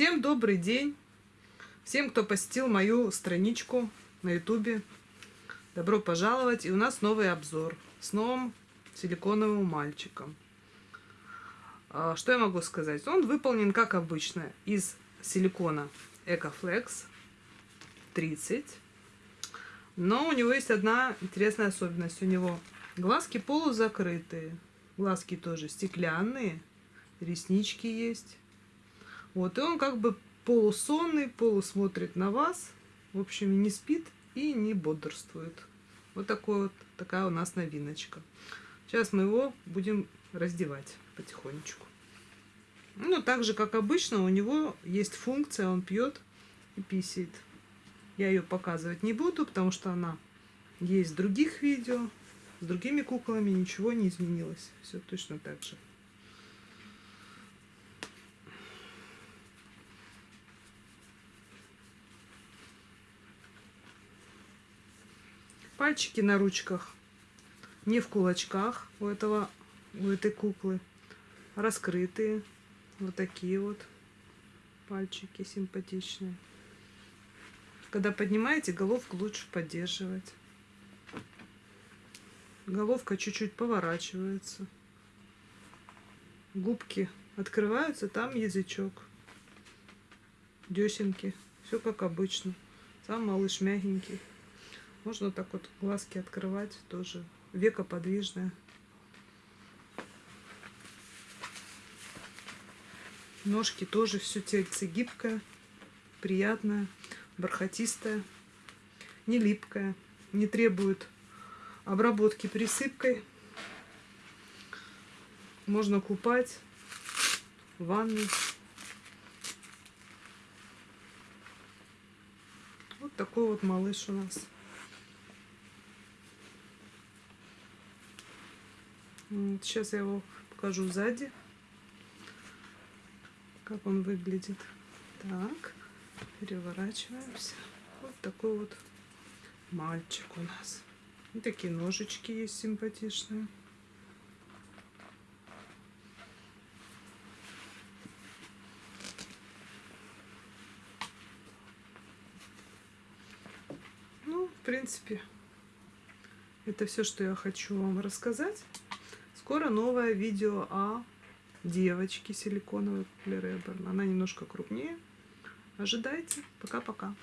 Всем добрый день! Всем, кто посетил мою страничку на ютубе, добро пожаловать! И у нас новый обзор с новым силиконовым мальчиком. А, что я могу сказать? Он выполнен, как обычно, из силикона Ecoflex 30. Но у него есть одна интересная особенность. У него глазки полузакрытые. Глазки тоже стеклянные. Реснички есть. Вот, и он как бы полусонный, полусмотрит на вас. В общем, не спит и не бодрствует. Вот, такой вот такая у нас новиночка. Сейчас мы его будем раздевать потихонечку. Ну, так же, как обычно, у него есть функция, он пьет и писает. Я ее показывать не буду, потому что она есть в других видео. С другими куклами ничего не изменилось. Все точно так же. Пальчики на ручках не в кулачках у этого у этой куклы, раскрытые. Вот такие вот пальчики симпатичные. Когда поднимаете, головку лучше поддерживать. Головка чуть-чуть поворачивается. Губки открываются, там язычок. Десенки. Все как обычно. Сам малыш мягенький. Можно так вот глазки открывать тоже. Века подвижная. Ножки тоже все тельце гибкое, приятное, бархатистое, не липкое, не требует обработки присыпкой. Можно купать в ванной. Вот такой вот малыш у нас. Сейчас я его покажу сзади, как он выглядит. Так, переворачиваемся. Вот такой вот мальчик у нас. И такие ножички есть симпатичные. Ну, в принципе, это все, что я хочу вам рассказать. Скоро новое видео о девочке силиконовой Реберн. Она немножко крупнее. Ожидайте. Пока-пока.